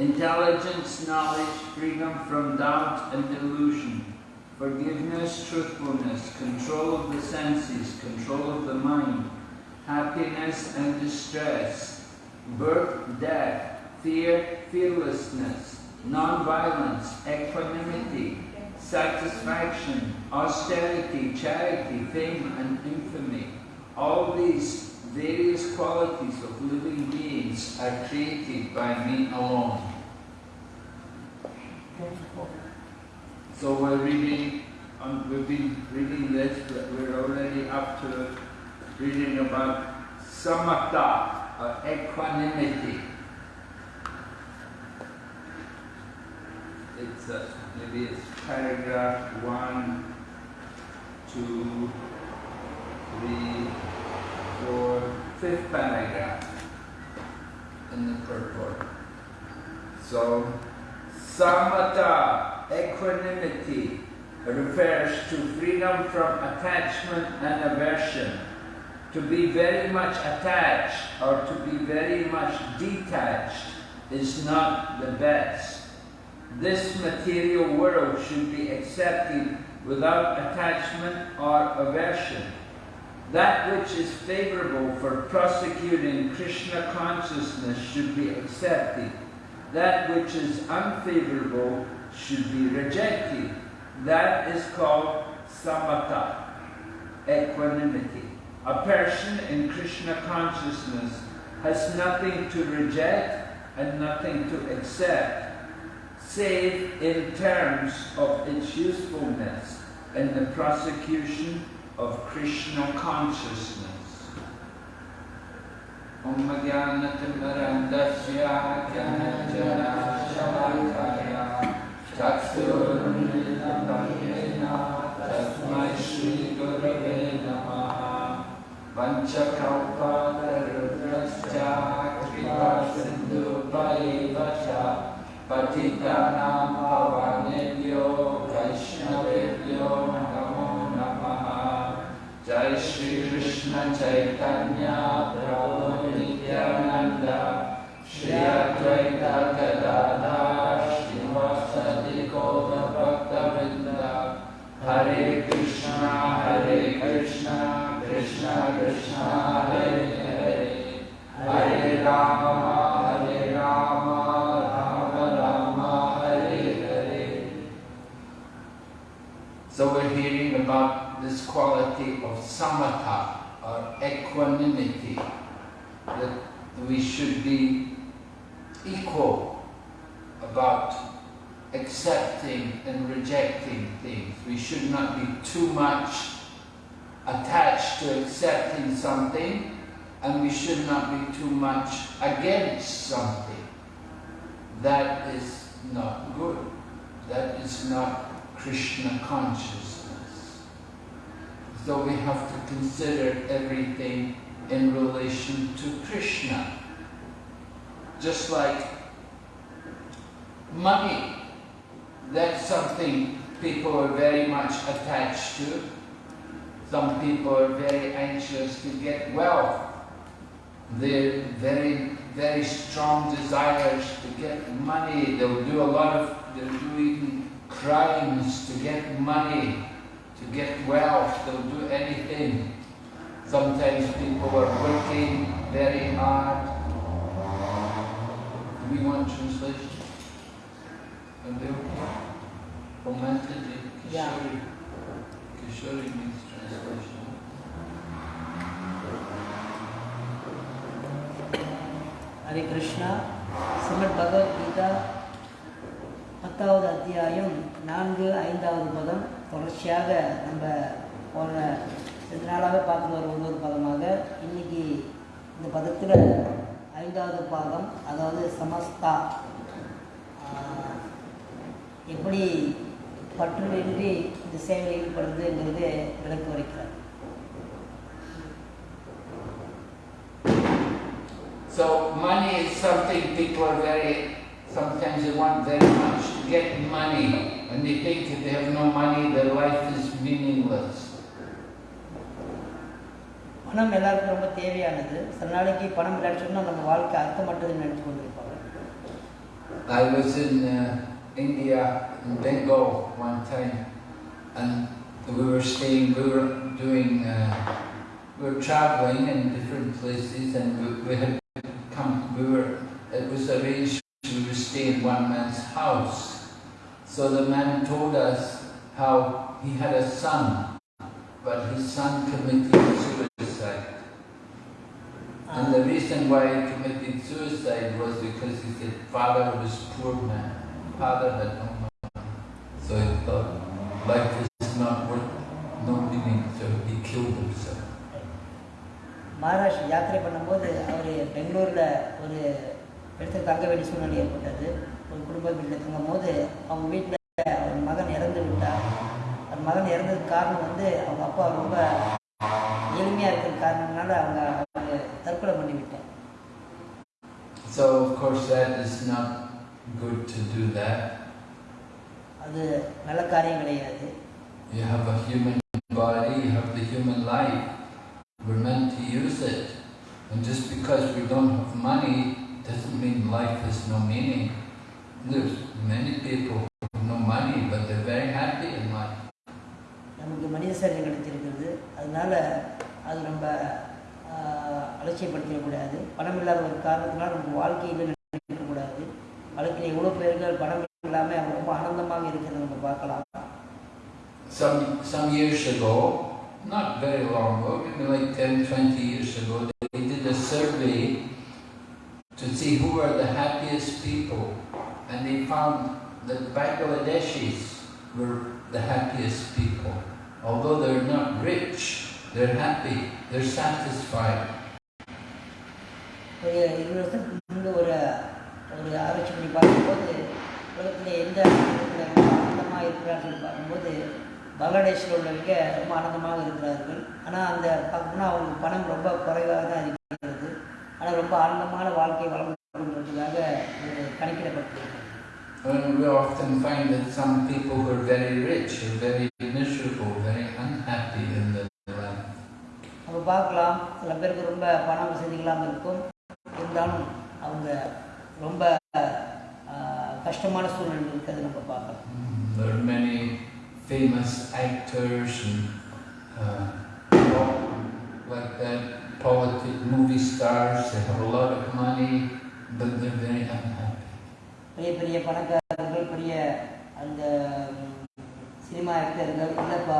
Intelligence, knowledge, freedom from doubt and delusion, forgiveness, truthfulness, control of the senses, control of the mind, happiness and distress, birth, death, fear, fearlessness, non-violence, equanimity, satisfaction, austerity, charity, fame and infamy. All these various qualities of living beings are created by me alone. So we're reading, um, we've been reading this, but we're already up to reading about samatha, or equanimity. It's uh, maybe it's paragraph one, two, three, fifth paragraph in the purport. So, samatha, equanimity, refers to freedom from attachment and aversion. To be very much attached or to be very much detached is not the best. This material world should be accepted without attachment or aversion. That which is favorable for prosecuting Krishna consciousness should be accepted. That which is unfavorable should be rejected. That is called samatha, equanimity. A person in Krishna consciousness has nothing to reject and nothing to accept, save in terms of its usefulness in the prosecution of Krishna consciousness. Om Jnanatimbarandasya Jnanajana Shalakaya Chaksurunilapanyena Tasmai Shri Gurave Namaha Vanchakalpatarudrasya Kripa Sindhu Vaivasha Patitanam Pavanebhyo Vaishnavebhyo Namaha Jai Shri Krishna Chaitanya Prabhu Nityananda Shri Advaita Bhakta Hare Krishna Hare Krishna Krishna Krishna Hare Hare Hare Rama Hare Rama Rama Rama Hare Hare So we're hearing about this quality of samatha or equanimity that we should be equal about accepting and rejecting things. We should not be too much attached to accepting something and we should not be too much against something. That is not good. That is not Krishna consciousness. So we have to consider everything in relation to Krishna. Just like money, that's something people are very much attached to. Some people are very anxious to get wealth. They're very, very strong desires to get money. They'll do a lot of, they'll do even crimes to get money, to get wealth. They'll do anything. Sometimes people are working very hard. Do we want translation? Are they okay? Commented Yeah. Kishori. Kishori means translation. Hare Krishna Srimad Bhagavad Gita பத்தாவது அத்தியாயம் நான்கு ஐந்தாவது பதம் தொடர்ச்சியாக நம்ம போன ரெண்டு நாளாக பார்த்து வர ஒரு ஒவ்வொரு பதமாக இன்னைக்கு இந்த பதத்தில் ஐந்தாவது பாகம் அதாவது சமஸ்தா. எப்படி பற்றுவின்றி இந்த சேவையில் ஈடுபடுறதுங்கிறது விளக்கு வைக்கிறார் So money is something people are very, sometimes they want very much to get money and they think if they have no money their life is meaningless. பணம் எல்லாருக்கும் ரொம்ப தேவையானது சில நாளைக்கு பணம் இல்லைன்னு சொன்னால் நம்ம வாழ்க்கை அர்த்தமற்றதுன்னு நினச்சி கொண்டு இருப்பாங்க I was in uh, India, in Bengal one time, and we were staying, we were doing, uh, we were traveling in different places and we, we had come, we were, it was arranged we would stay in one man's house. So the man told us how he had a son, but his son committed suicide. And the reason why he committed suicide was because he said father was poor man, father had no money. So he thought life is not worth no meaning, so he killed himself. Maharashtra யாத்திரை பண்ணும்போது அவர் பெங்களூரில் ஒரு இடத்துல தங்க வேண்டிய சூழ்நிலை ஏற்பட்டது ஒரு குடும்ப வீட்டில் தங்கும் போது அவங்க வீட்டில் அவர் மகன் இறந்து விட்டார் அவர் மகன் இறந்ததுக்கு காரணம் வந்து அவங்க அப்பா ரொம்ப எளிமையாக இருக்கிற காரணத்தினால அவங்க அவங்க தற்கொலை பண்ணி விட்டார் So of course that is not good to do that. அது நல்ல காரியம் கிடையாது You have a human body, you have the human life. We're meant to use it. And just because we don't have money doesn't mean life has no meaning. There's many people have no money, but they're very happy in life. நமக்கு மனித சரீரம் கிடைச்சிருக்கிறது அதனால அது நம்ம அலட்சியப்படுத்திடக்கூடாது பணம் இல்லாத ஒரு காரணத்தினால நமக்கு வாழ்க்கையில் நினைக்கக்கூடாது வாழ்க்கையில் எவ்வளோ பேர்கள் பணம் இல்லாமல் அவங்க ரொம்ப ஆனந்தமாக இருக்கிறத நம்ம பார்க்கலாம் Some, some years ago, not very long ago, maybe like 10, 20 years ago, they did a survey to see who are the happiest people. And they found that Bangladeshis were the happiest people. Although they're not rich, they're happy, they're satisfied. இருபது வருஷத்துக்கு முன்பு ஒரு ஒரு ஆராய்ச்சி பண்ணி பார்க்கும்போது உலகத்தில் எந்த ஆனந்தமாக இருக்கிறார்கள் பார்க்கும்போது பங்களாதேஷில் உள்ளவங்க ரொம்ப ஆனந்தமாக இருக்கிறார்கள் ஆனால் அந்த பார்க்கணும்னா அவங்களுக்கு பணம் ரொம்ப குறைவாக தான் ஆனால் ரொம்ப ஆனந்தமான வாழ்க்கை வளர்ந்து கொண்டிருக்கிறதாக ஒரு கணக்கிடப்பட்டிருக்கு. And we often find that some people who are very rich are very miserable, very unhappy in their life. நம்ம பார்க்கலாம். சில பேருக்கு ரொம்ப பண வசதி இல்லாமல் இருக்கும். இருந்தாலும் அவங்க ரொம்ப கஷ்டமான சூழ்நிலை இருக்கிறது நம்ம பார்க்கலாம். Mm, There are many famous actors and uh, like that, politic movie stars. They have a lot of money, but they're very unhappy. பெரிய பெரிய பணக்காரர்கள் பெரிய அந்த ம், சினிமா ஆக்டர்கள் இல்லை ப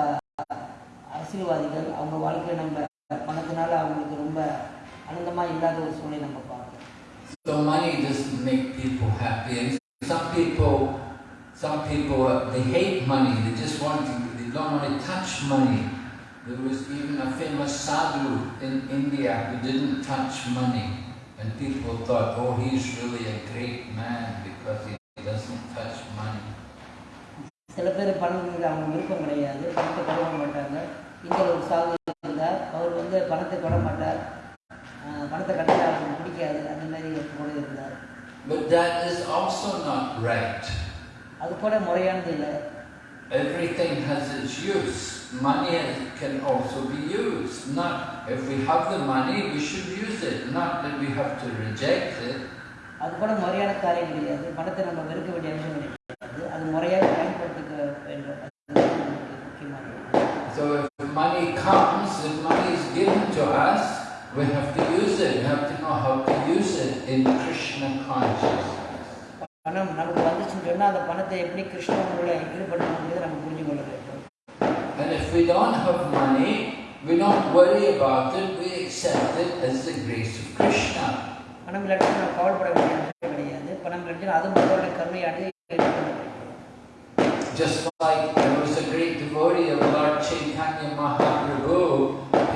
அரசியல்வாதிகள் அவங்க வாழ்க்கை நம்ம பணத்தினால அவங்களுக்கு ரொம்ப ஆனந்தமாக இல்லாத ஒரு சூழ்நிலை நம்ம பார்க்கலாம் So money doesn't make people happy. And some people, some people, uh, they hate money. They just want to, they don't want to touch money. There was even a famous sadhu in India who didn't touch money. And people thought, oh, he's really a great man because he doesn't touch money. சில பேர் பணம் அவங்க விருப்பம் கிடையாது பணத்தை தொடர மாட்டாங்க இங்கே ஒரு சாகு இருந்தார் அவர் வந்து பணத்தை தொட மாட்டார் பணத்தை கட்டில் அவருக்கு பிடிக்காது அந்த மாதிரி கூட இருந்தார் But that is also not right. அது கூட முறையானது இல்லை Everything has its use. Money can also be used. Not if we have the money, we should use it. Not that we have to reject it. அது கூட முறையான காரியம் கிடையாது பணத்தை நம்ம வெறுக்க வேண்டிய அவசியம் கிடையாது அது முறையாக பயன்படுத்திக்க வேண்டும் அது நமக்கு முக்கியமானது So if money comes, if money is given to us, we have to use it. We have to know how to use it in Krishna consciousness. பணம் நமக்கு வந்துச்சுன்னு சொன்னால் அந்த பணத்தை எப்படி கிருஷ்ணனோட ஈடுபடுத்தணுங்கிறத நம்ம புரிஞ்சு கொள்ள வேண்டும் And if we don't have money, we don't worry about it. We accept it as the grace of Krishna. பணம் இல்லாட்டி நம்ம கவலைப்பட கிடையாது பணம் இல்லாட்டி அது மக்களுடைய வேண்டும் Just like there was a great devotee of Lord Chaitanya Mahaprabhu,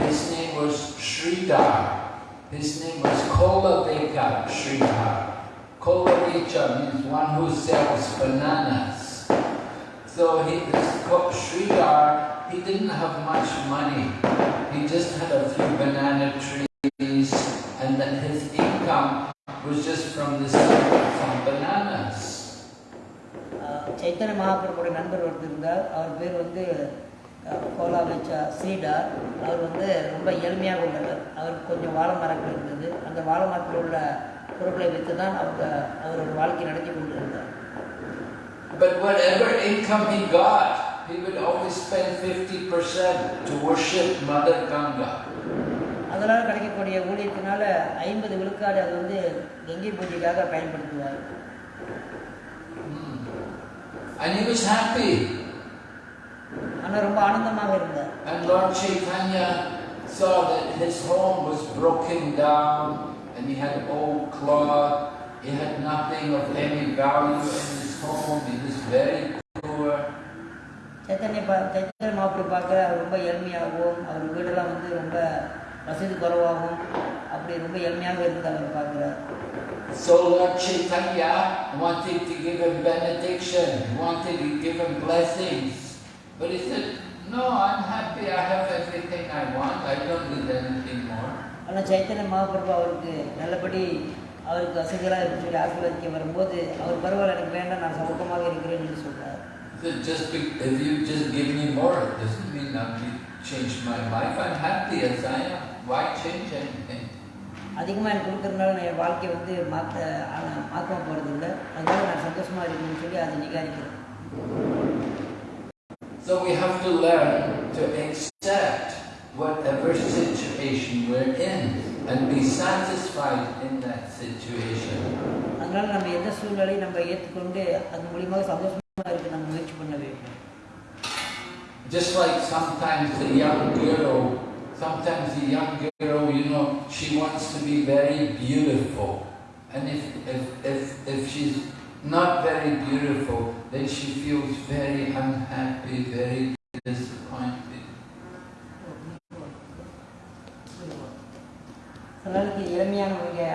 his name was Sridhar. His name was Kolaveka Sridhar. Kholavecha means one who sells bananas. So he, this Sridhar, he didn't have much money. He just had a few banana trees and then his income was just from the sale of some bananas. Chaitanya மகாபிரபுடைய நண்பர் ஒருத்தர் இருந்தார் அவர் பேர் வந்து Cola வச்சா ஸ்ரீடார் அவர் வந்து ரொம்ப ஏழ்மையாக உள்ளவர் அவருக்கு கொஞ்சம் வாழை மரங்கள் பொருட்களை வைத்து தான் அவங்க அவரோட வாழ்க்கை நடத்தி கொண்டிருந்தார் But whatever income he got, he would always spend 50% to worship Mother Ganga. அதனால் கிடைக்கக்கூடிய ஊழியத்தினால ஐம்பது விழுக்காடு அது வந்து கங்கை பூஜைக்காக பயன்படுத்துவார் And he was happy. ஆனால் ரொம்ப ஆனந்தமாக இருந்தார் And Lord Chaitanya saw that his home was broken down and he had old cloth, he had nothing of any value in his home, he was very poor. Chaitanya பா சைத்தன்ய மாப்பிள்ளை பார்க்க அவர் ரொம்ப எளிமையாகவும் அவர் வீடெல்லாம் வந்து ரொம்ப வசதி குறைவாகவும் அப்படி ரொம்ப எளிமையாக இருந்து அவர் பார்க்குறார் So Lord Chaitanya wanted to give him benediction, he wanted to give him blessings. But he said, no, I'm happy, I have everything I want, I don't need anything more. ஆனால் சைத்தன்ய மகாபிரபு அவருக்கு நல்லபடி அவருக்கு வசதிகளாக இருக்கு சொல்லி ஆசீர்வதிக்க வரும்போது அவர் பரவாயில்ல எனக்கு வேண்டாம் நான் சமூகமாக இருக்கிறேன் என்று said, just be, if you just give me more, it doesn't mean be, change my life. I'm happy as I am. Why change anything? அதிகமாக எனக்கு கொடுக்கறதுனால நான் என் வாழ்க்கையை வந்து மாற்ற மாற்ற போகிறது இல்லை அதனால நான் சந்தோஷமாக இருக்கணும்னு சொல்லி அதை நிகாரிக்கிறேன் So we have to learn to accept whatever situation we're in and be satisfied in that situation. அதனால நம்ம எந்த சூழ்நிலையும் நம்ம ஏற்றுக்கொண்டு அது மூலியமாக சந்தோஷமாக இருக்க நம்ம முயற்சி பண்ண வேண்டும் Just like sometimes the young girl, sometimes the young girl, you know, she wants to be very beautiful. And if, if, if, if she's not very beautiful, then she feels very unhappy, very disappointed.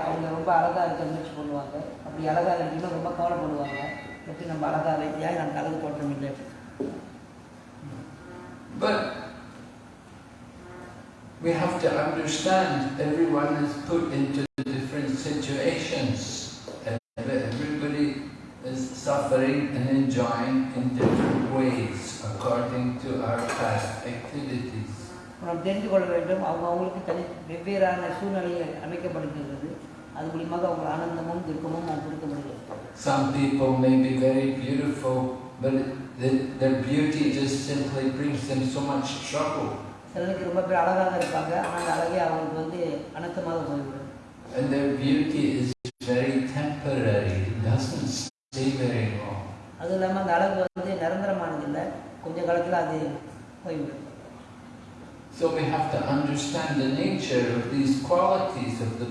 அவங்க ரொம்ப அழகாக இருக்க முயற்சி பண்ணுவாங்க அப்படி அழகாக இருக்கணும் ரொம்ப கவலைப்படுவாங்க எப்படி நம்ம அழகாக வைத்தியா நமக்கு அழகு தோற்றம் இல்லை But we have to understand everyone is put into different situations. and Everybody is suffering and enjoying in different ways according to our past activities. நாம் தெரிந்து கொள்ள வேண்டும் அவங்க அவங்களுக்கு தனி வெவ்வேறான சூழ்நிலைகள் அமைக்கப்படுகிறது அது மூலியமாக அவங்க ஆனந்தமும் துக்கமும் அவங்க கொடுக்க முடியும் Some people may be very beautiful, but the, their beauty just simply brings them so much trouble. சிலருக்கு ரொம்ப பேர் அழகாக இருப்பாங்க ஆனால் அந்த அழகே அவங்களுக்கு வந்து அனர்த்தமாக போய்விடும் And their beauty is very temporary, it doesn't stay very long. அதுவும் இல்லாமல் அந்த அழகு வந்து நிரந்தரமானது இல்லை கொஞ்ச காலத்தில் அது போய்விடும் So we have to understand the nature of these qualities of the.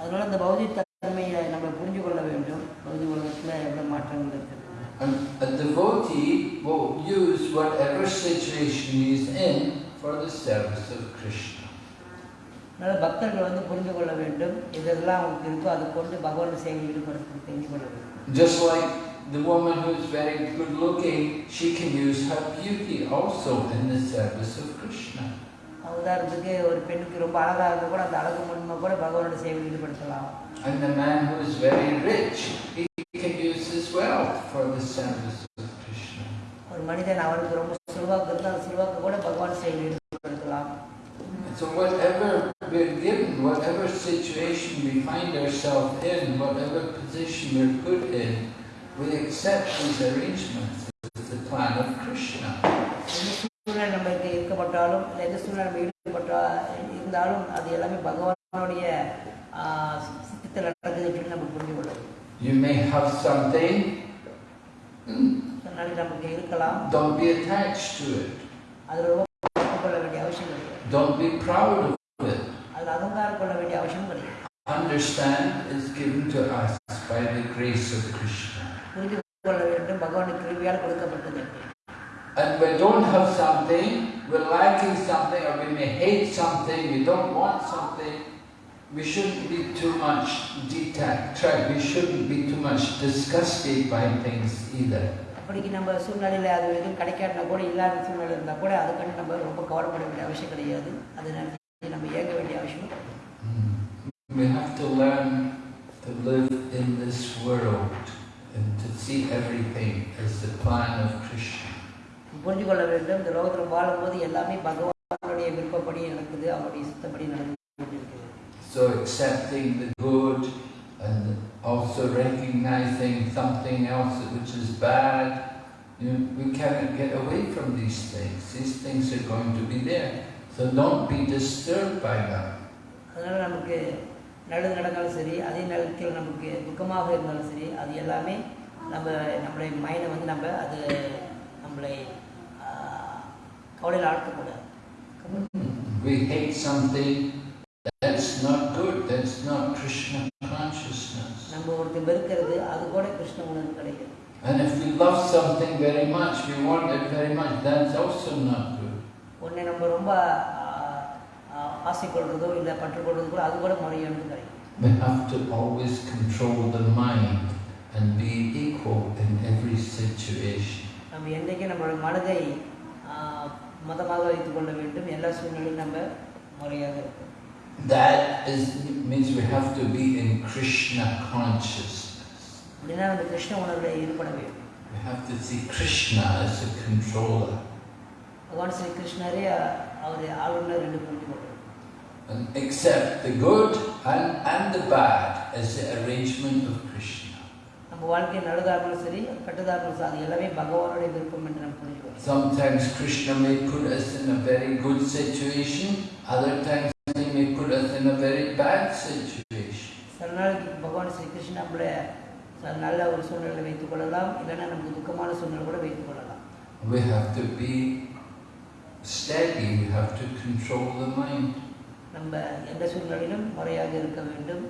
அதனால இந்த பௌதிக தன்மையை நம்ம புரிஞ்சு கொள்ள வேண்டும் பௌதிக உலகத்தில் எவ்வளோ மாற்றங்கள் இருக்குது And a devotee will use whatever situation he is in for the service of Krishna. அதனால் பக்தர்கள் வந்து புரிந்து கொள்ள வேண்டும் இதெல்லாம் அவங்களுக்கு இருக்கோ அதை கொண்டு பகவான் சேவையில் ஈடுபடுத்த தெரிந்து கொள்ள வேண்டும் Just like the woman who is very good looking, she can use her beauty also in the service of Krishna. உதாரணத்துக்கு ஒரு பெண்ணுக்கு ரொம்ப அழகாக இருந்தால் கூட அந்த அழகு மூலமாக கூட பகவானோட சேவையில் ஈடுபடுத்தலாம் And the man who is very rich, he can use his wealth for the service of Krishna. ஒரு மனிதன் அவனுக்கு ரொம்ப செல்வாக்கு இருந்தால் அந்த செல்வாக்கு கூட பகவான் சேவையில் ஈடுபடுத்தலாம் So whatever we're given, whatever situation we find ourselves in, whatever position we're put in, we accept these arrangements நம்மளுக்கு இருக்கப்பட்டாலும் இல்லை எந்த சூழ்நிலை நம்ம ஈடுபட்டா இருந்தாலும் அது எல்லாமே பகவானுடைய சித்தத்தில் நடக்குது அப்படின்னு நம்ம புரிஞ்சு கொள்ளணும் You may have something, hmm, சில நாளைக்கு நமக்கு இருக்கலாம் don't be attached to it. அதில் ரொம்ப பற்று கொள்ள வேண்டிய அவசியம் கிடையாது Don't be proud of it. அதில் அகங்காரம் கொள்ள வேண்டிய அவசியம் கிடையாது Understand it's given to us by the grace of Krishna. புரிந்து கொள்ள வேண்டும் பகவானுக்கு கிருவியால் கொடுக்கப்பட்டது And we don't have something, we're lacking something, or we may hate something, we don't want something, we shouldn't be too much detached, we shouldn't be too much disgusted by things either. அப்படிக்கு நம்ம சூழ்நிலையில் அது எதுவும் கிடைக்காட்டினா கூட இல்லாத சூழ்நிலை இருந்தால் கூட அதுக்காண்டி நம்ம ரொம்ப கவலைப்பட வேண்டிய அவசியம் கிடையாது அதை நினைச்சு நம்ம இயங்க வேண்டிய அவசியம் கிடையாது. Mm. We have to learn to live in this world and to see everything as the plan of Krishna. புரிஞ்சு கொள்ள வேண்டும் இந்த லோகத்தில் வாழும்போது எல்லாமே பகவானுடைய விருப்பப்படி நடக்குது அவருடைய சித்தப்படி நடந்து கொண்டிருக்கிறது So accepting the good and also recognizing something else which is bad, you know, we cannot get away from these things. These things are going to be there. So don't be disturbed by them. அதனால் நமக்கு நல்லது நடந்தாலும் சரி அதே நேரத்தில் நமக்கு துக்கமாக இருந்தாலும் சரி அது எல்லாமே நம்ம நம்மளுடைய மைண்டை வந்து நம்ம அது நம்மளை கவலையில் ஆழ்த்தக்கூடாது We hate something that's not good, that's not Krishna consciousness. நம்ம ஒருத்தர் வெறுக்கிறது அது கூட கிருஷ்ண உணர்வு கிடையாது And if we love something very much, we want it very much, that's also not good. ஒன்றை நம்ம ரொம்ப ஆசைப்படுறதோ இல்லை பற்றுக்கொள்றதோ கூட அது கூட முறையானது கிடையாது We have to always control the mind and be equal in every situation. நம்ம என்றைக்கும் நம்மளுடைய மனதை மதமாக வைத்துக் கொள்ள வேண்டும் எல்லா சூழ்நிலையும் நம்ம முறையாக இருக்கும் That is, means we have to be in Krishna consciousness. அப்படின்னா நம்ம கிருஷ்ண உணர்வில் ஈடுபட வேண்டும் We have to see Krishna as a controller பகவான் ஸ்ரீ கிருஷ்ணரே அஹ், அவர் ஆளுநர் என்று புரிந்து கொள்வது and accept the good and, and the bad as the arrangement of Krishna. நம்ம வாழ்க்கை இருந்தாலும் சரி கெட்டதாக இருந்தாலும் சரி அது எல்லாமே பகவானுடைய விருப்பம் என்று நம்ம புரிந்து கொள்வோம் Sometimes Krishna may put us in a very good situation, other times he may put us in a very bad situation. சில நாளைக்கு பகவான் ஸ்ரீ கிருஷ்ணன் நம்மளை நல்ல ஒரு சூழ்நிலை வைத்துக் கொள்ளலாம் இல்லைன்னா நமக்கு துக்கமான சூழ்நிலை கூட வைத்துக் கொள்ளலாம் We have to be steady, we have to control the mind. நம்ம எந்த சூழ்நிலையிலும் முறையாக இருக்க வேண்டும்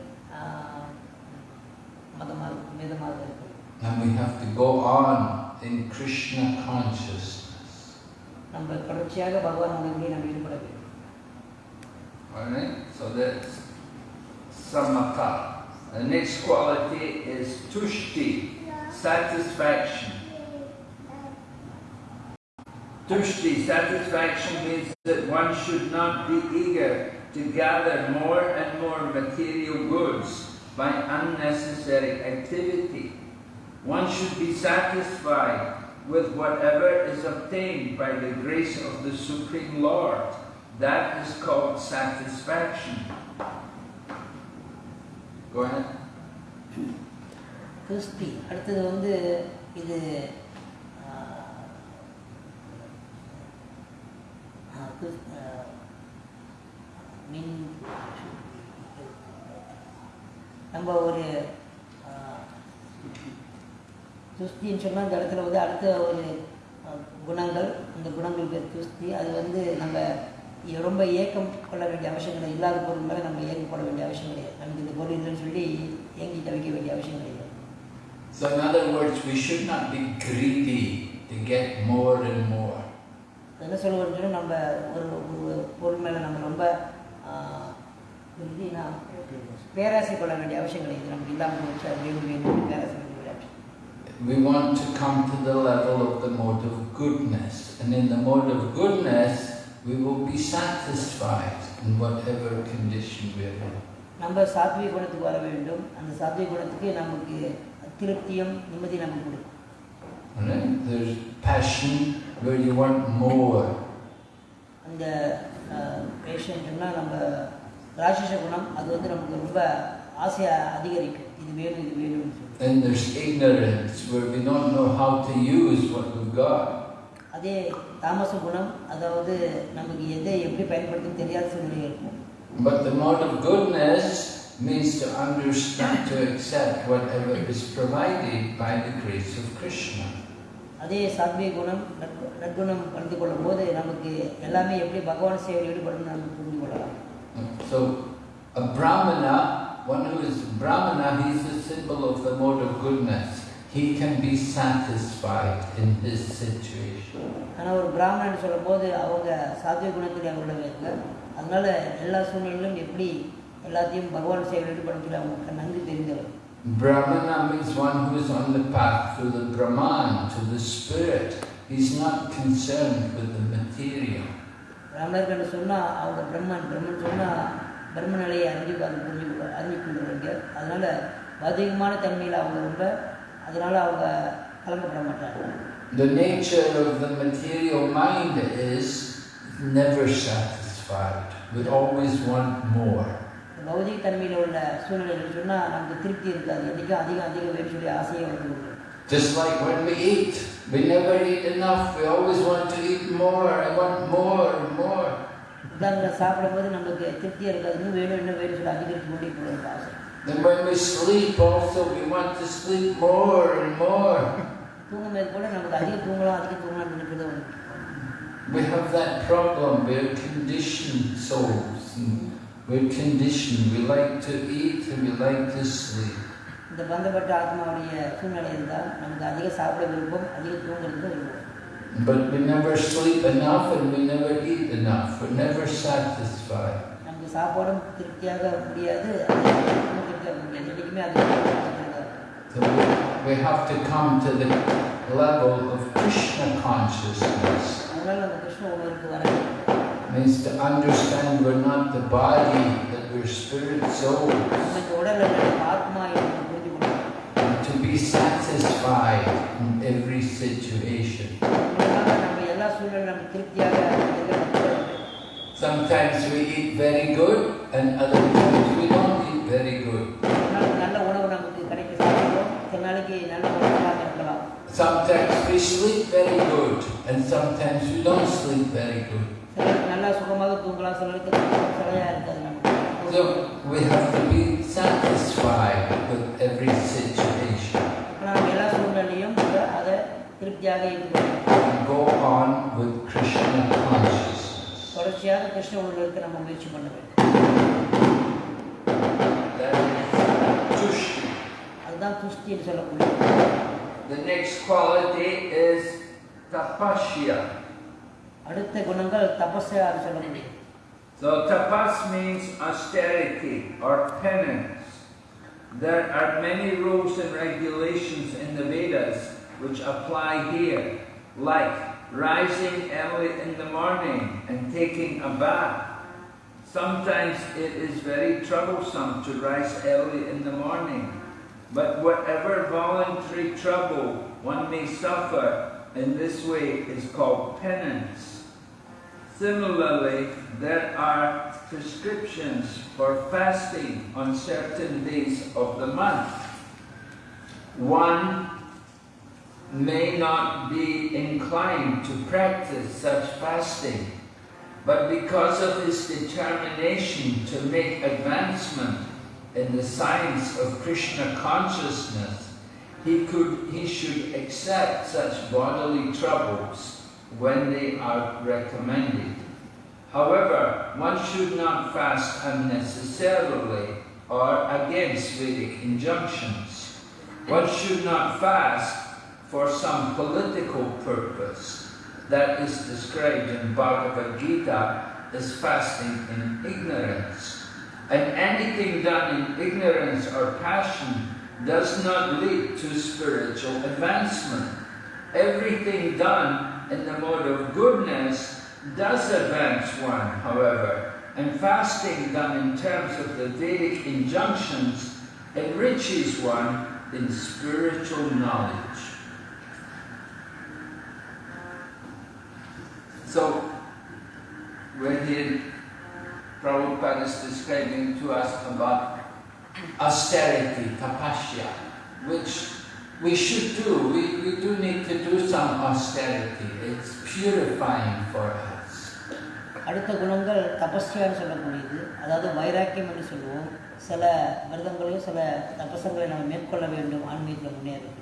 And we have to go on in Krishna consciousness. Alright, so that's samatha. The next quality is tushti, satisfaction. Tushti, satisfaction means that one should not be eager to gather more and more material goods by unnecessary activity. One should be satisfied with whatever is obtained by the grace of the Supreme Lord. That is called satisfaction. Go ahead. கிறிஸ்தி அடுத்தது வந்து இது ஆஹ், ஆஹ், Chris- ஆஹ், மின் நம்ம ஒரு துஸ்தின்னு சொன்னால் இந்த இடத்துல வந்து அடுத்த ஒரு குணங்கள் அந்த குணங்கள் பேர் துஸ்தி அது வந்து நம்ம ரொம்ப ஏக்கம் கொள்ள வேண்டிய அவசியம் கிடையாது இல்லாத பொருள் மேலே நம்ம ஏக்கப்பட வேண்டிய அவசியம் கிடையாது. நமக்கு இந்த பொருள் இல்லைன்னு சொல்லி ஏங்கி தவிக்க வேண்டிய அவசியம் கிடையாது. So in other words, we should not be greedy to get more and more. என்ன சொல்லுவோம்னு நம்ம ஒரு ஒரு பொருள் மேலே நம்ம ரொம்ப பேராசை கொள்ள வேண்டிய அவசியம் கிடையாது நமக்கு இல்லாமல் போச்சு வேணும் வேணும் பேராசை We want to come to the level of the mode of goodness. And in the mode of goodness, we will be satisfied in whatever condition we are in. நம்ம சாத்விக குணத்துக்கு வர வேண்டும் அந்த சாத்விக குணத்துக்கு நமக்கு திருப்தியும் நிம்மதி நமக்கு கொடுக்கும்? There's passion where you want more. அந்த பேஷன் சொன்னால் நம்ம ராட்சச குணம் அது வந்து நமக்கு ரொம்ப ஆசையை அதிகரிக்கும் இது வேணும் இது வேணும்னு சொல்லி Then there's ignorance where we don't know how to use what we've got. அதே தாமச குணம் அதாவது நமக்கு எதை எப்படி பயன்படுத்தணும் தெரியாத சூழ்நிலை இருக்கும் But the mode of goodness means to understand, to accept whatever is provided by the grace of Krishna. அதே சாத்விக குணம் நற்கு- நற்குணம் கலந்து கொள்ளும் போது நமக்கு எல்லாமே எப்படி பகவான் சேவையில் ஈடுபடணும்னு நம்ம புரிந்து கொள்ளலாம் So, a Brahmana, one who is Brahmana, he is a symbol of the mode of goodness. He can be satisfied in his situation. ஆனால் ஒரு பிராமணன் சொல்லும் போது அவங்க சாத்விக குணத்தில் உள்ளவங்க அதனால எல்லா சூழ்நிலையிலும் எப்படி எல்லாத்தையும் பகவான் சேவையில் ஈடுபடும் சொல்லி அவங்க நன்கு தெரிந்தவர் Brahmana means one who is on the path to the Brahman, to the spirit. He's not concerned with the material. என்று சொன்னால் அவங்க பிரம்மன் பிரம்மன் சொன்னால் பிரம்ம நிலையை அறிஞ்சு அது புரிஞ்சு அறிஞ்சு கொள்ளுறவங்க அதனால பௌதிகமான தன்மையில் அவங்க ரொம்ப அதனால அவங்க கலங்கப்பட மாட்டாங்க. The nature of the material mind is never satisfied. We always want more. பௌதிக தன்மையில் உள்ள சூழ்நிலைகள் சொன்னால் நமக்கு திருப்தி இருக்காது. என்றைக்கும் அதிகம் அதிகம் வேணும் சொல்லி ஆசையை வந்து Just like when we eat, we never eat enough. We always want to eat more. I want more and more. உதாரணம் சாப்பிடும்போது நமக்கு திருப்தியாக இருக்காது இன்னும் வேணும் இன்னும் வேணும் சொல்லி அதிகரித்து கொண்டே போகிறது ஆசை And when we sleep also, we want to sleep more and more. தூங்கும்போது கூட நமக்கு அதிகம் தூங்கலாம் அதிகம் தூங்கலாம் நினைக்கிறது ஒன்று We have that problem. We're conditioned souls. And we're conditioned. We like to eat and we like to sleep. இந்த பந்தப்பட்ட ஆத்மாவுடைய சூழ்நிலை இருந்தால் நமக்கு அதிக சாப்பிட விருப்பம் அதிகம் தூங்குறது விருப்பம் But we never sleep enough and we never eat enough. We're never satisfied. நமக்கு சாப்பாடும் திருப்தியாக முடியாது அதிகம் திருப்தியாக முடியாது என்றைக்குமே அது So we, we have to come to the level of Krishna consciousness. அதனால் நம்ம கிருஷ்ண உணர்வுக்கு வர வேண்டும். means to understand we're not the body, that we're spirit souls. situation. Sometimes we eat very good and other times we don't eat very good. Sometimes we sleep very good and sometimes we don't sleep very good. So we have to be satisfied with every situation திருப்தியாக ஏற்றுக்கொள்ளணும் and go on with Krishna consciousness. தொடர்ச்சியாக கிருஷ்ண உணர்வுக்கு நம்ம முயற்சி பண்ண வேண்டும் That is tushti. அதுதான் துஷ்டி என்று சொல்லக்கூடிய The next quality is tapasya. அடுத்த குணங்கள் தபஸ்யான்னு சொல்லக்கூடிய So tapas means austerity or penance. There are many rules and regulations in the Vedas which apply here, like rising early in the morning and taking a bath. Sometimes it is very troublesome to rise early in the morning, but whatever voluntary trouble one may suffer in this way is called penance. Similarly, there are prescriptions for fasting on certain days of the month. One may not be inclined to practice such fasting, but because of his determination to make advancement in the science of Krishna consciousness, he could he should accept such bodily troubles when they are recommended. However, one should not fast unnecessarily or against Vedic injunctions. One should not fast for some political purpose that is described in Bhagavad Gita as fasting in ignorance. And anything done in ignorance or passion does not lead to spiritual advancement. Everything done in the mode of goodness does advance one, however, and fasting done in terms of the Vedic injunctions enriches one in spiritual knowledge. So, when here Prabhupada is describing to us about austerity, tapasya, which we should do. We, we do need to do some austerity. It's purifying for us. அடுத்த குணங்கள் தபஸ்யான்னு சொல்லக்கூடியது அதாவது வைராக்கியம் என்று சொல்லுவோம் சில விரதங்களையும் சில தபசங்களை நம்ம மேற்கொள்ள வேண்டும் ஆன்மீகத்தில் முன்னேறுகிறோம்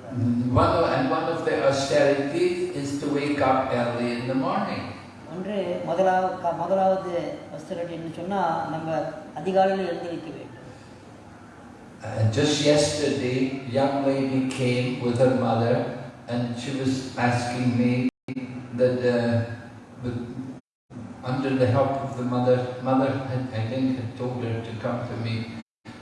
One of, and one of the austerities is to wake up early in the morning. ஒன்று முதலாவது க- முதலாவது வஸ்திரன்னு சொன்னால் நம்ம அதிகாலையில் எழுந்திருக்க வேண்டும் Uh, just yesterday, young lady came with her mother, and she was asking me that uh, with, under the help of the mother, mother had, I think had told her to come to me,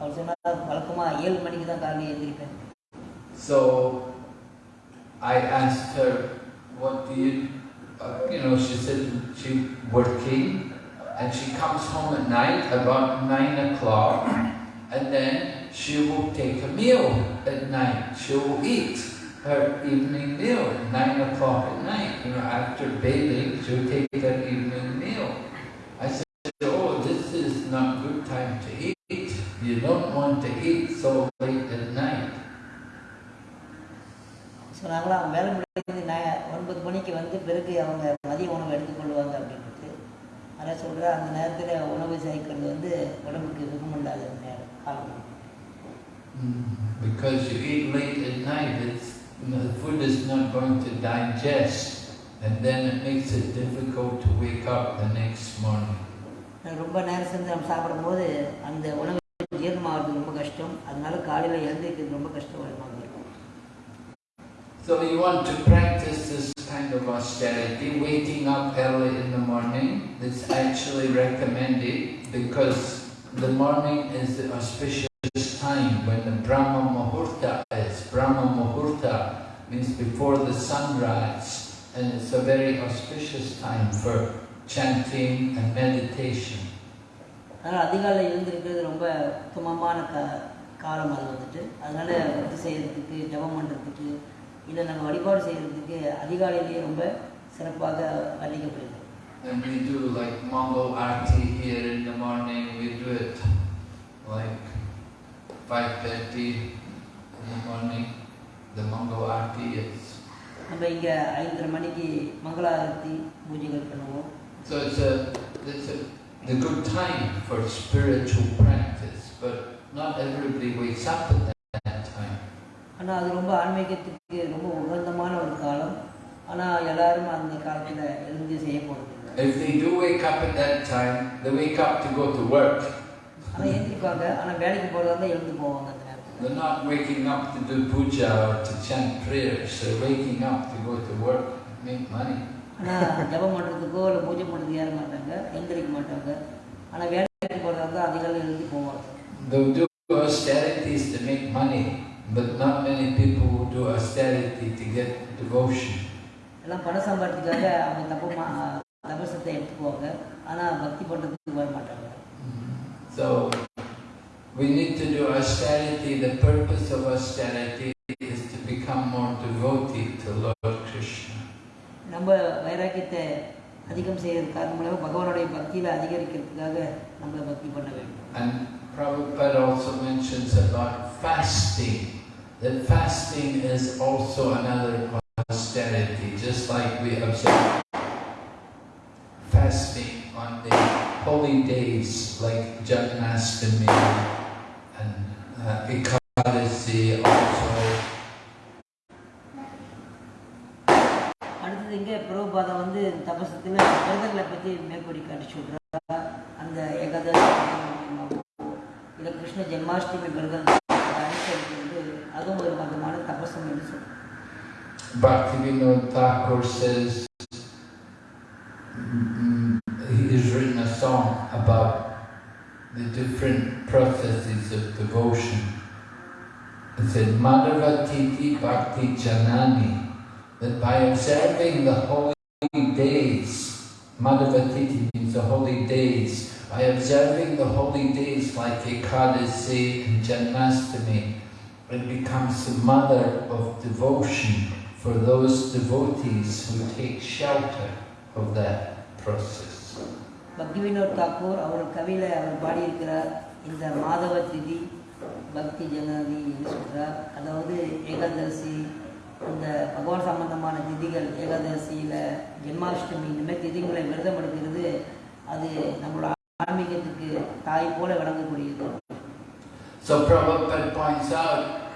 அவர் சொன்னார் வழக்கமாக ஏழு மணிக்கு தான் காலையில் எழுந்திருப்பேன் So I asked her, what do you, uh, you know, she said she working and she comes home at night about nine o'clock and then she will take a meal at night. She will eat her evening meal at nine o'clock at night. You know, after bathing, she will take her evening meal. So நாங்களாம் வேலை முடிந்து ந ஒன்பது மணிக்கு வந்து பிறகு அவங்க மதிய உணவு எடுத்துக்கொள்வாங்க அப்படின்ட்டு அதை சொல்கிற அந்த நேரத்தில் உணவு சேர்க்கிறது வந்து உடம்புக்கு சுகமில்லாத நேரம் காலம் Mm, Because you eat late at night, it's, you know, the food is not going to digest, and then it makes it difficult to wake up the next morning. ரொம்ப நேரம் செஞ்சு நம்ம சாப்பிடும்போது அந்த உணவு ஜீரணமாகிறது ரொம்ப கஷ்டம். அதனால காலையில் எழுந்திருக்கிறது ரொம்ப கஷ்டமாக So you want to practice this kind of austerity, waking up early in the morning. It's actually recommended because the morning is the auspicious time when the Brahma Muhurta is. Brahma Muhurta means before the sunrise and it's a very auspicious time for chanting and meditation. அதனால் அதிகாலை எழுந்திருக்கிறது ரொம்ப உத்தமமான க காலம் அது வந்துட்டு அதனால பக்தி செய்கிறதுக்கு ஜபம் பண்ணுறதுக்கு இதை நாங்கள் வழிபாடு செய்கிறதுக்கு அதிகாலையிலேயே ரொம்ப சிறப்பாக And we do like Mangal arti here in the morning. We do it like 5:30 in the morning. The Mangal arti is. So it's a it's a the good time for spiritual practice, but not everybody wakes up at that. ஆனால் அது ரொம்ப ஆன்மீகத்துக்கு ரொம்ப உகந்தமான ஒரு காலம். ஆனால் எல்லாரும் அந்த காலத்தில் எழுந்து செய்ய போகிறது If they do wake up at that time, they wake up to go to work. ஆனால் எழுந்திருப்பாங்க. ஆனால் வேலைக்கு போகிறதா இருந்தால் எழுந்து போவாங்க அந்த நேரத்தில். They're not waking up to do puja or to chant prayers. They're waking up to go to work, make money. ஆனால் ஜபம் பண்ணுறதுக்கோ இல்லை பூஜை பண்ணுறதுக்கு ஏற மாட்டாங்க. எழுந்திருக்க மாட்டாங்க. ஆனால் வேலைக்கு போகிறதா இருந்தால் அதிகாலை எழுந்து போவாங்க. They'll do austerities to make money, but not many people will do austerity to get devotion. எல்லாம் பணம் சம்பாதிக்கிறதுக்காக அவங்க தப்பு மா தபசத்தை எடுத்துக்குவாங்க ஆனால் பக்தி பண்ணுறதுக்கு வர மாட்டாங்க So we need to do austerity. The purpose of austerity is to become more devoted to Lord Krishna. நம்ம வைராக்கியத்தை அதிகம் செய்யறது காரணமாக பகவானுடைய பக்தியில் அதிகரிக்கிறதுக்காக நம்ம பக்தி பண்ண வேண்டும் And Prabhupada also mentions about fasting. That fasting is also another austerity, just like we observe fasting on the holy days like Jannastami and uh, Ekadasi also. அடுத்தது இங்கே பிரபுபாதம் வந்து தபசத்தில் விரதங்களை பற்றி மேற்கொடி காட்டி சொல்கிறா அந்த ஏகாதசி இல்லை கிருஷ்ண ஜென்மாஷ்டமி விரதம் Bhaktivinoda Thakur says mm, he has written a song about the different processes of devotion. It said, Madhava Tithi Bhakti Janani, that by observing the holy days, Madhava Tithi means the holy days, by observing the holy days like Ekadasi and Janmastami, it becomes the mother of devotion for those devotees who take shelter of that process. பக்தி வினோத் தாக்கூர் அவர் கவியில் அவர் பாடியிருக்கிறார். இந்த மாதவ திதி பக்தி ஜனதி சொல்கிறார் அதாவது ஏகாதசி இந்த பகவான் சம்பந்தமான திதிகள் ஏகாதசியில் ஜென்மாஷ்டமி இந்த மாதிரி திதிகளை விரதம் எடுக்கிறது அது நம்மளோட ஆன்மீகத்துக்கு தாய் போல விளங்கக்கூடியது. So Prabhupada points out,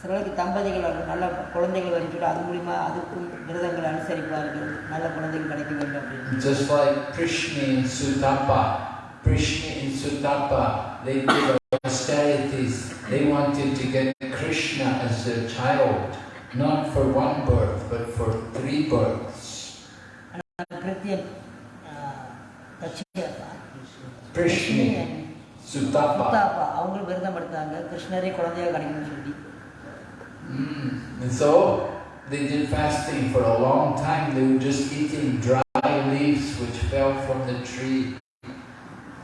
சிலருக்கு தம்பதிகள் நல்ல குழந்தைகள் வரும்போது அது மூலிமா அதுக்கும் விரதங்களை அனுசரிப்பார்கள் நல்ல குழந்தைகள் கிடைக்க வேண்டும் அப்படின்னு Just like Prishni and Sutapa. Prishni and Sutapa, they did austerities. They wanted to get Krishna as their child, not for one birth, but for three births. கிருத்தியன் Prishni, Sutapa. அவங்களும் விரதம் எடுத்தாங்க கிருஷ்ணரே குழந்தையாக கிடைக்கணும்னு சொல்லி Mm. And so they did fasting for a long time. They were just eating dry leaves which fell from the tree.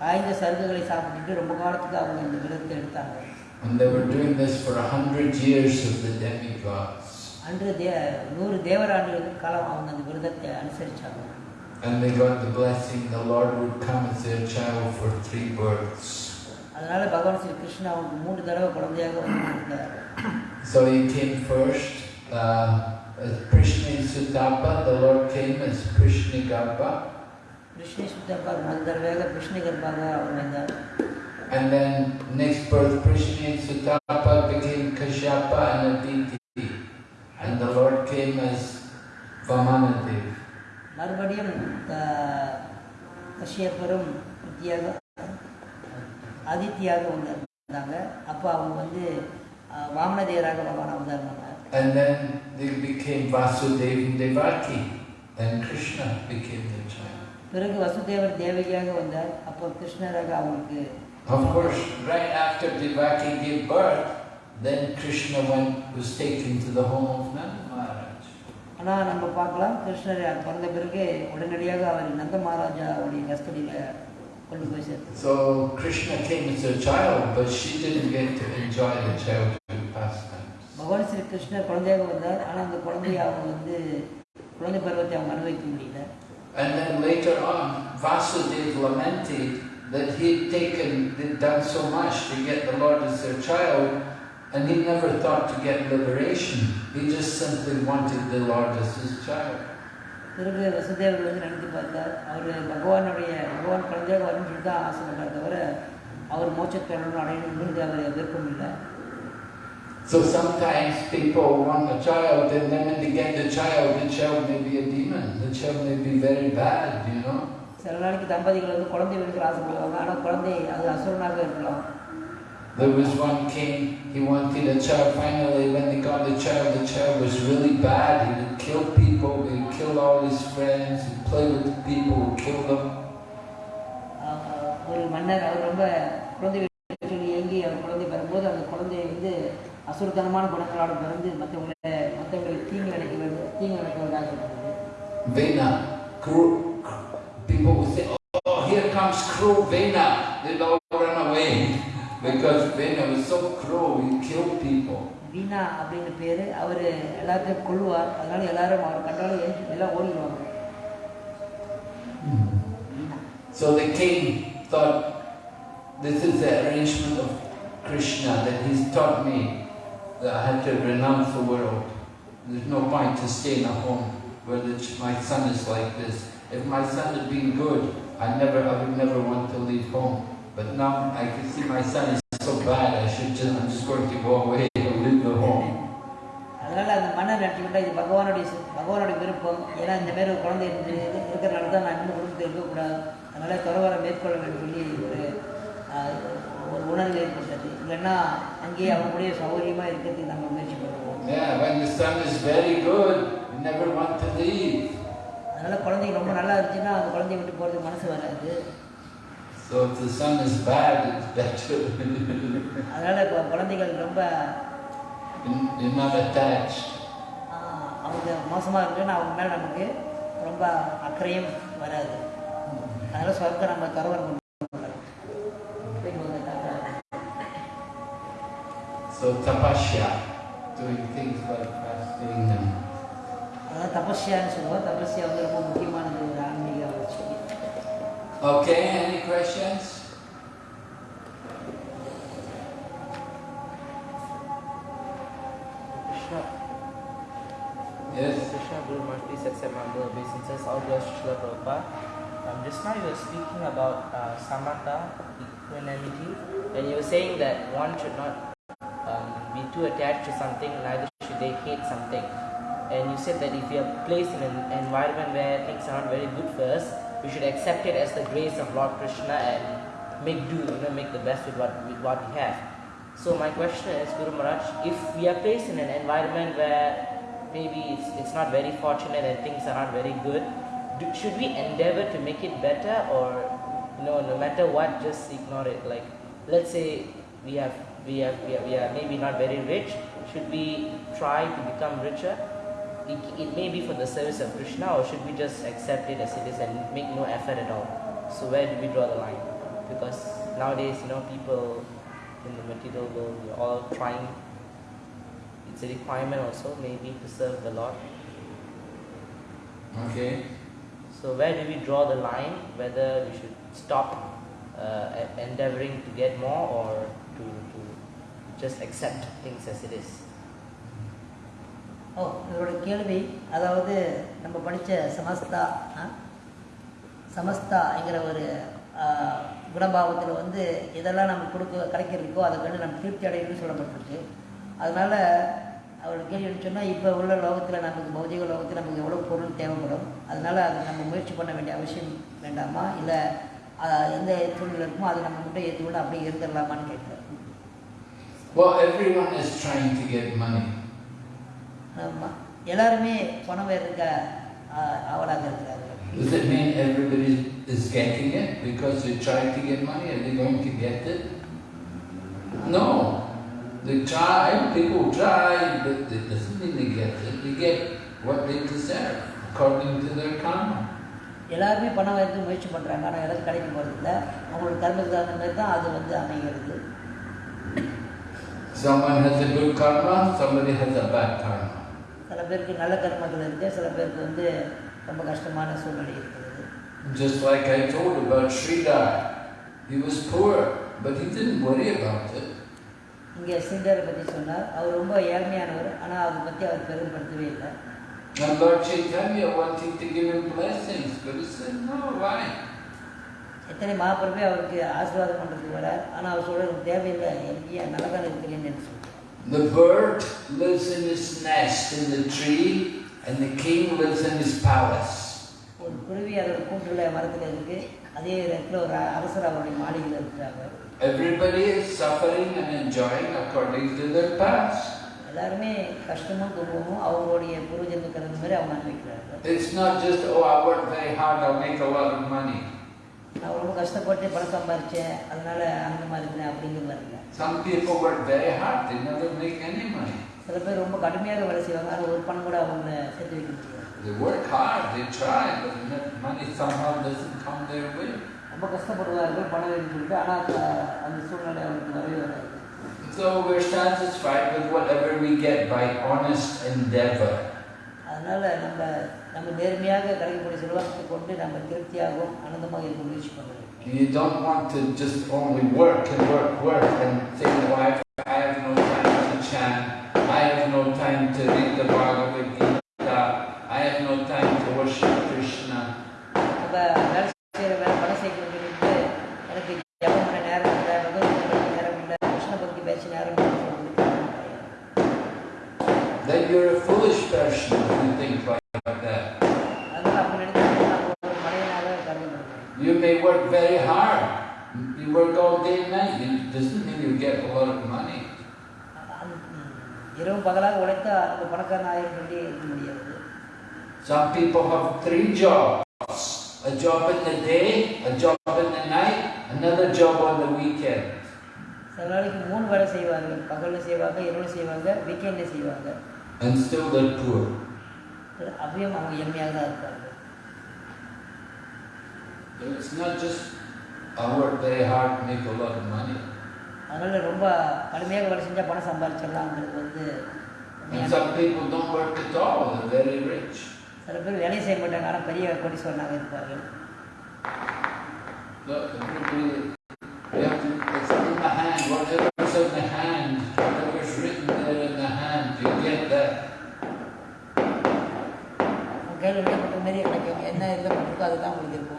காய்ந்த சருகுகளை சாப்பிட்டுட்டு ரொம்ப காலத்துக்கு அவங்க இந்த விரதத்தை எடுத்தாங்க And they were doing this for a hundred years of the demigods. அன்று தே நூறு தேவராண்டுகளுக்கு காலம் அவங்க அந்த விரதத்தை அனுசரிச்சாங்க And they got the blessing the Lord would come as their child for three births. அதனால பகவான் ஸ்ரீ கிருஷ்ணா தடவை குழந்தையாக So he came first uh, as Prishni Sutapa, the Lord came as Krishna Garba. Prishni Sutapa, Mandarvaga, Prishni Garbaga, Avrangar. And then next birth, Prishni Sutapa became Kashyapa and Aditi. And the Lord came as Vamanadev. மறுபடியும் கஷ்யப்பரும் வித்யாக ஆதித்யாக வந்தாங்க அப்போ அவங்க வந்து வாமனதேவராக பகவான் அவதாரம் பண்ணார் And then they became Vasudeva and Devaki. And Krishna became their child. பிறகு வசுதேவர் தேவகியாக வந்தார் அப்போ கிருஷ்ணராக அவங்களுக்கு Of course, right after Devaki gave birth, then Krishna went, was taken to the home of Nanda Maharaj. ஆனால் நம்ம பார்க்கலாம் கிருஷ்ணர் பிறந்த பிறகு உடனடியாக அவர் நந்த மகாராஜாவுடைய கஸ்டடியில் So Krishna came as a child, but she didn't get to enjoy the childhood pastimes. பகவான் ஸ்ரீ கிருஷ்ணர் குழந்தையாக வந்தார் ஆனால் அந்த குழந்தையை அவங்க வந்து குழந்தை பருவத்தை அவங்க அனுபவிக்க முடியல And then later on, Vasudeva lamented that he'd taken, they'd done so much to get the Lord as their child, and he never thought to get liberation. He just simply wanted the Lord as his child. பிறகு வசுதேவர் வந்து நினைத்து பார்த்தார் அவர் பகவானுடைய பகவான் குழந்தையாக வரணும்னு சொல்லி தான் ஆசைப்பட்டார் தவிர அவர் மோட்சத்தொடர்னு அடையணுங்கிறது அவர் விருப்பம் இல்லை So sometimes people want a child, and then when they get the child, the child may be a demon. The child may be very bad, you know. சில நாளைக்கு தம்பதிகள் வந்து குழந்தை வேணுங்கிற ஆசைப்படுவாங்க ஆனால் குழந்தை அது அசுரனாக இருக்கலாம் There was one king, he wanted a child. Finally, when they got the child, the child was really bad. He would kill people, kill all his friends, he'd play with people, would kill them. ஆஹ் ஒரு மன்னர் அவர் ரொம்ப குழந்தை வேணும்னு சொல்லி ஏங்கி அவர் குழந்தை பெறும்போது அந்த குழந்தை வந்து அசுரத்தனமான குணங்களோட பிறந்து மற்றவங்களை மற்றவங்களுக்கு தீங்கு நினைக்க வேண்டும் தீங்கு நினைக்கிறதாக ஆசைப்படுது Vena, cruel, people would say, oh, here comes cruel Vena. They'd all run away because Vena was so cruel, he killed people. வீணா அப்படின்னு பேர் அவர் எல்லாத்தையும் கொள்ளுவார் அதனால எல்லாரும் அவர் கண்டாலும் ஏஞ்சி எல்லாம் ஓடிடுவாங்க வீணா So the king thought, this is the arrangement of Krishna that he's taught me that I had to renounce the world. There's no point to stay in a home where the, ch- my son is like this. If my son had been good, I never, I would never want to leave home. But now I can see my son is so bad, I should just, I'm just going to go away மன்னர் நினச்சிக்கிட்டா இது பகவானுடைய பகவானுடைய விருப்பம் ஏன்னா இந்த மாதிரி ஒரு குழந்தை இருந்து இருக்கிறனால தான் நான் இன்னும் குடும்பத்தில் இருக்கக்கூடாது அதனால துறவரை மேற்கொள்ள வேண்டும் சொல்லி ஒரு ஒரு உணர்வு ஏற்பட்டது இல்லைன்னா அங்கேயே அவங்களுடைய சௌகரியமாக இருக்கிறதுக்கு நம்ம முயற்சி பண்ணுவோம். அதனால குழந்தைங்க ரொம்ப நல்லா இருந்துச்சுன்னா அந்த குழந்தைய விட்டு போகிறதுக்கு மனசு வராது So if the son is bad, it's better. அதனால குழந்தைகள் ரொம்ப not attached. கொஞ்சம் மோசமாக இருக்குன்னு அவங்க மேலே நமக்கு ரொம்ப அக்கறையும் வராது. அதனால் சொர்க்க நம்ம துறவரம் அதான் தபஸ்யான்னு சொல்லுவோம். தபஸ்யா வந்து ரொம்ப முக்கியமானது ஆன்மீக வளர்ச்சி. Okay any questions Srila Prabhupada. Um, just now you were speaking about uh, samatha, equanimity, and you were saying that one should not um, be too attached to something, neither should they hate something. And you said that if we are placed in an environment where things are not very good for us, we should accept it as the grace of Lord Krishna and make do, you know, make the best with what, with what we have. So my question is, Guru Maharaj, if we are placed in an environment where maybe it's, it's not very fortunate and things are not very good, do, should we endeavor to make it better or you know, no matter what, just ignore it? Like, let's say we have we have we are, we are maybe not very rich, should we try to become richer? It, it may be for the service of Krishna, or should we just accept it as it is and make no effort at all? So where do we draw the line? Because nowadays, you know, people in the material world, we're all trying. It's a requirement also, maybe, to serve the Lord. Okay. So where do we draw the line? Whether we should stop uh, e- endeavoring to get more, or to, to just accept things as it is? ஓ இதோட கேள்வி அதாவது நம்ம படித்த சமஸ்தா ஆ? சமஸ்தாங்கிற ஒரு குணபாவத்தில் வந்து எதெல்லாம் நம்ம கொடுக்க கிடைக்கிறதுக்கோ அதை கண்டு நம்ம திருப்தி அடையணும்னு சொல்லப்பட்டிருக்கு அதனால் அவரோட கேள்வி சொன்னால் இப்போ உள்ள லோகத்தில் நமக்கு பௌதிக லோகத்தில் நமக்கு எவ்வளோ பொருள் தேவைப்படும் அதனால் அதை நம்ம முயற்சி பண்ண வேண்டிய அவசியம் வேண்டாமா இல்லை எந்த சூழ்நிலை இருக்குமோ அதை நம்ம மட்டும் ஏற்றுக்கொண்டு அப்படியே இருந்துடலாமான்னு கேட்குறேன் Well, everyone is trying to get money. ஆமா. எல்லாருமே பணம் இருக்க ஆவலாக இருக்கிறார்கள் Does it mean everybody is getting it because they tried to get money? Are they going to get it? No. They try, people try, but it doesn't mean they get it. They get what they deserve according to their karma. எல்லாருமே பணம் வரதுக்கு முயற்சி பண்ணுறாங்க ஆனால் எனக்கு கிடைக்க போகிறதில்ல அவங்களோட கர்மத்துக்கு தகுந்த மாதிரி தான் அது வந்து அமைகிறது Someone has a good karma, somebody has a bad karma. சில பேருக்கு நல்ல கர்மங்கள் இருக்குது சில பேருக்கு வந்து ரொம்ப கஷ்டமான சூழ்நிலை இருக்கிறது Just like I told about Sridhar. He was poor, but he didn't worry about it. இங்கே ஸ்ரீதரை பற்றி சொன்னார். அவர் ரொம்ப ஏழ்மையானவர். ஆனால் அதை பற்றி அவர் பெருமைப்படுத்தவே இல்லை. And Lord Chaitanya wanted to give him blessings, but he said, no, why? எத்தனை மகாபிரபே அவருக்கு ஆசீர்வாதம் பண்ணுறதுக்கு வரார். ஆனால் அவர் சொல்கிறது தேவையில்லை. எனக்கு ஏன் நல்லா தான் இருக்கிறேன்னு சொல்றார். The bird lives in his nest in the tree, and the king lives in his palace. ஒரு குருவி அதோட கூண்டுல மரத்தில் இருக்கு. அதே இடத்துல ஒரு அரசர் அவருடைய மாளிகையில் இருக்கிறாங்க. Everybody is suffering and enjoying according to their past. எல்லாருமே கஷ்டமும் துன்பமும் அவங்களுடைய பூர்வஜன்ம கலந்த மாதிரி அவங்க அனுபவிக்கிறார்கள் It's not just, oh, I work very hard, I'll make a lot of money. நான் ரொம்ப கஷ்டப்பட்டு பணம் சம்பாரிச்சேன் அதனால ஆனந்தமா இருக்கிறேன் அப்படிங்கிறது இல்லை Some people work very hard, they never make any money. சில பேர் ரொம்ப கடுமையாக வேலை செய்வாங்க ஆனால் ஒரு பணம் கூட அவங்க சேர்த்து வைக்க முடியாது They work hard, they try, but the money somehow doesn't come their way. ரொம்ப கஷ்டப்படுவார்கள் பணம் வேணும்னு சொல்லிட்டு ஆனால் அந்த சூழ்நிலை அவங்களுக்கு வரவே வராது So we're satisfied with whatever we get by honest endeavor. அதனால நம்ம நம்ம நேர்மையாக கிடைக்கக்கூடிய செல்வத்தை கொண்டு நம்ம திருப்தியாகவும் ஆனந்தமாக இருக்க முயற்சி பண்ணுறோம் You don't want to just only work and work, work and say, oh, I have, I have no time to chant, I have no time to read the Bhagavad work very hard, you work all day and night, it doesn't mean you get a lot of money. இரவு பகலாக உழைத்தா அந்த பணக்காரன் ஆயிரம் சொல்லி இருக்க முடியாது Some people have three jobs. A job in the day, a job in the night, another job on the weekend. சில நாளைக்கு மூணு வேலை செய்வாங்க பகலில் செய்வாங்க இரவு செய்வாங்க வீக்கெண்டில் செய்வாங்க And still they're poor. அப்படியும் அவங்க எளிமையாக தான் இருப்பாங்க It's not just I work very hard make a lot of money. அதனால் ரொம்ப கடுமையாக வேலை செஞ்சால் பணம் சம்பாதிச்சிடலாங்கிறது வந்து And உண்மையான- some people don't work at all, they're very rich. சில பேர் வேலை செய்ய மாட்டாங்க ஆனால் பெரிய கோடீஸ்வரனாக இருப்பார்கள் Look, everybody, you have to, it's in the hand, whatever's in the hand, whatever's written there in the hand, you get that. உங்கள் கையில் எழுதப்பட்ட மாரி கிடைக்கும் என்ன எழுதப்பட்டிருக்கோ அதுதான் உங்களுக்கு இருக்கும்